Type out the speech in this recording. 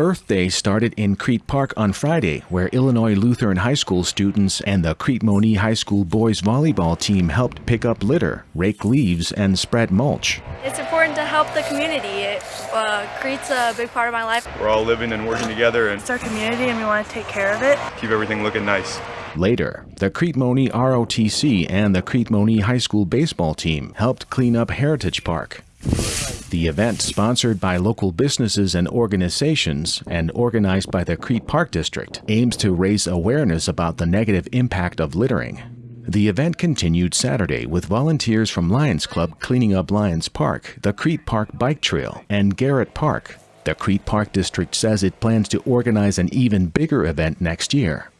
Earth Day started in Crete Park on Friday, where Illinois Lutheran High School students and the Crete Monee High School boys volleyball team helped pick up litter, rake leaves, and spread mulch. It's important to help the community. It, uh, Crete's a big part of my life. We're all living and working together and It's our community and we want to take care of it. keep everything looking nice. Later, the Crete Monee ROTC and the Crete Monee High School baseball team helped clean up Heritage Park. The event, sponsored by local businesses and organizations and organized by the Crete Park District, aims to raise awareness about the negative impact of littering. The event continued Saturday with volunteers from Lions Club cleaning up Lions Park, the Crete Park Bike Trail, and Garrett Park. The Crete Park District says it plans to organize an even bigger event next year.